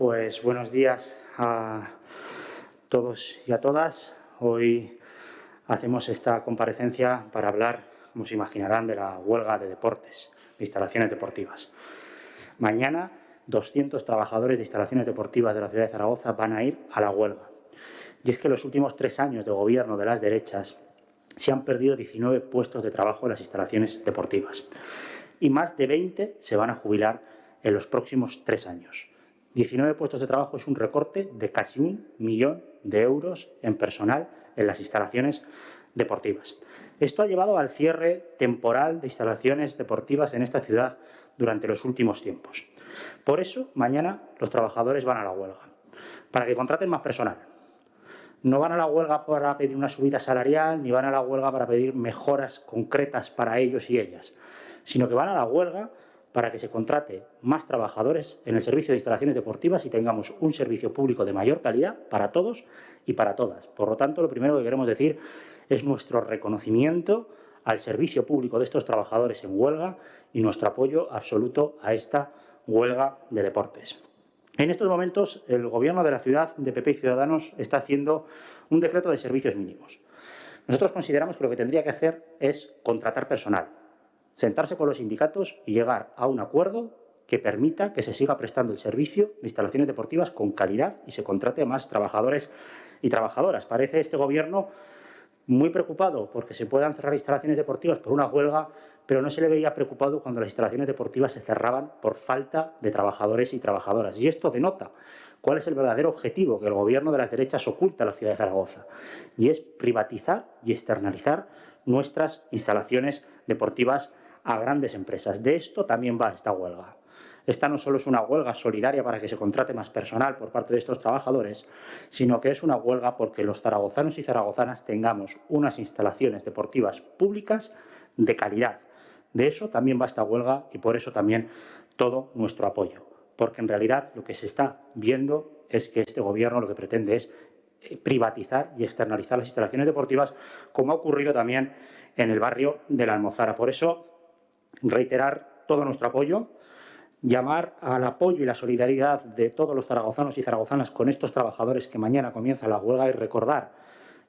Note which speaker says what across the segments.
Speaker 1: Pues buenos días a todos y a todas. Hoy hacemos esta comparecencia para hablar, como se imaginarán, de la huelga de deportes, de instalaciones deportivas. Mañana 200 trabajadores de instalaciones deportivas de la ciudad de Zaragoza van a ir a la huelga. Y es que los últimos tres años de gobierno de las derechas se han perdido 19 puestos de trabajo en las instalaciones deportivas y más de 20 se van a jubilar en los próximos tres años. 19 puestos de trabajo es un recorte de casi un millón de euros en personal en las instalaciones deportivas. Esto ha llevado al cierre temporal de instalaciones deportivas en esta ciudad durante los últimos tiempos. Por eso, mañana los trabajadores van a la huelga, para que contraten más personal, no van a la huelga para pedir una subida salarial, ni van a la huelga para pedir mejoras concretas para ellos y ellas, sino que van a la huelga para que se contrate más trabajadores en el servicio de instalaciones deportivas y tengamos un servicio público de mayor calidad para todos y para todas. Por lo tanto, lo primero que queremos decir es nuestro reconocimiento al servicio público de estos trabajadores en huelga y nuestro apoyo absoluto a esta huelga de deportes. En estos momentos, el Gobierno de la ciudad de PP y Ciudadanos está haciendo un decreto de servicios mínimos. Nosotros consideramos que lo que tendría que hacer es contratar personal, sentarse con los sindicatos y llegar a un acuerdo que permita que se siga prestando el servicio de instalaciones deportivas con calidad y se contrate a más trabajadores y trabajadoras. Parece este Gobierno muy preocupado porque se puedan cerrar instalaciones deportivas por una huelga, pero no se le veía preocupado cuando las instalaciones deportivas se cerraban por falta de trabajadores y trabajadoras. Y esto denota cuál es el verdadero objetivo que el gobierno de las derechas oculta a la ciudad de Zaragoza, y es privatizar y externalizar nuestras instalaciones deportivas a grandes empresas. De esto también va esta huelga. Esta no solo es una huelga solidaria para que se contrate más personal por parte de estos trabajadores, sino que es una huelga porque los zaragozanos y zaragozanas tengamos unas instalaciones deportivas públicas de calidad. De eso también va esta huelga y por eso también todo nuestro apoyo. Porque en realidad lo que se está viendo es que este gobierno lo que pretende es eh, privatizar y externalizar las instalaciones deportivas, como ha ocurrido también en el barrio de la Almozara. Por eso, reiterar todo nuestro apoyo llamar al apoyo y la solidaridad de todos los zaragozanos y zaragozanas con estos trabajadores que mañana comienza la huelga y recordar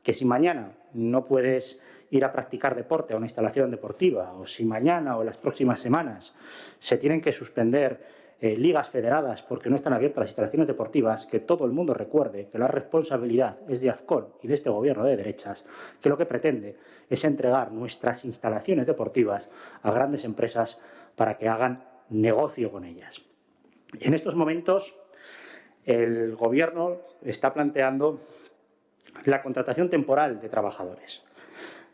Speaker 1: que si mañana no puedes ir a practicar deporte a una instalación deportiva o si mañana o las próximas semanas se tienen que suspender eh, ligas federadas porque no están abiertas las instalaciones deportivas, que todo el mundo recuerde que la responsabilidad es de Azcón y de este gobierno de derechas, que lo que pretende es entregar nuestras instalaciones deportivas a grandes empresas para que hagan negocio con ellas. En estos momentos el Gobierno está planteando la contratación temporal de trabajadores.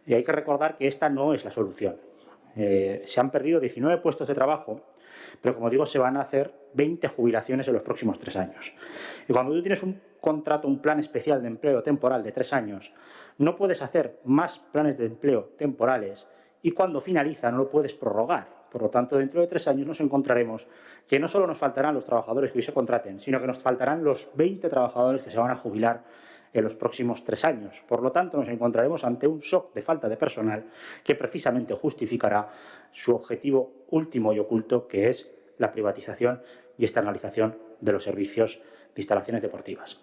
Speaker 1: Y hay que recordar que esta no es la solución. Eh, se han perdido 19 puestos de trabajo, pero como digo, se van a hacer 20 jubilaciones en los próximos tres años. Y cuando tú tienes un contrato, un plan especial de empleo temporal de tres años, no puedes hacer más planes de empleo temporales y cuando finaliza no lo puedes prorrogar. Por lo tanto, dentro de tres años nos encontraremos que no solo nos faltarán los trabajadores que hoy se contraten, sino que nos faltarán los 20 trabajadores que se van a jubilar en los próximos tres años. Por lo tanto, nos encontraremos ante un shock de falta de personal que precisamente justificará su objetivo último y oculto, que es la privatización y externalización de los servicios de instalaciones deportivas.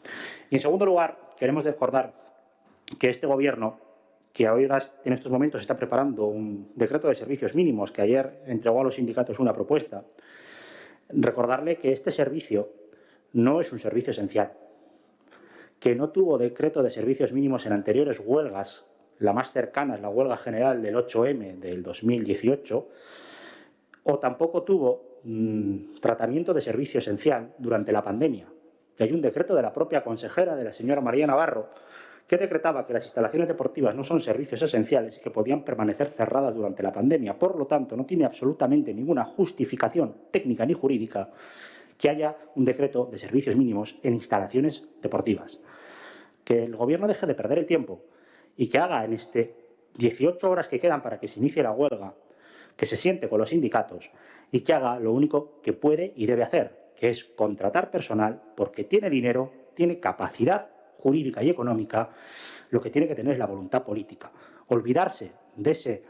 Speaker 1: Y en segundo lugar, queremos recordar que este Gobierno que ahora en estos momentos está preparando un decreto de servicios mínimos, que ayer entregó a los sindicatos una propuesta, recordarle que este servicio no es un servicio esencial, que no tuvo decreto de servicios mínimos en anteriores huelgas, la más cercana es la huelga general del 8M del 2018, o tampoco tuvo mm, tratamiento de servicio esencial durante la pandemia. Y hay un decreto de la propia consejera, de la señora María Navarro, que decretaba que las instalaciones deportivas no son servicios esenciales y que podían permanecer cerradas durante la pandemia. Por lo tanto, no tiene absolutamente ninguna justificación técnica ni jurídica que haya un decreto de servicios mínimos en instalaciones deportivas. Que el Gobierno deje de perder el tiempo y que haga en este 18 horas que quedan para que se inicie la huelga, que se siente con los sindicatos y que haga lo único que puede y debe hacer, que es contratar personal porque tiene dinero, tiene capacidad jurídica y económica, lo que tiene que tener es la voluntad política. Olvidarse de ese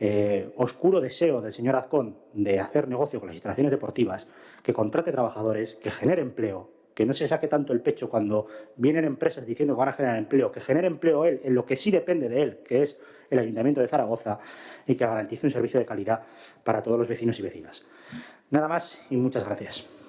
Speaker 1: eh, oscuro deseo del señor Azcón de hacer negocio con las instalaciones deportivas, que contrate trabajadores, que genere empleo, que no se saque tanto el pecho cuando vienen empresas diciendo que van a generar empleo, que genere empleo él en lo que sí depende de él, que es el Ayuntamiento de Zaragoza, y que garantice un servicio de calidad para todos los vecinos y vecinas. Nada más y muchas gracias.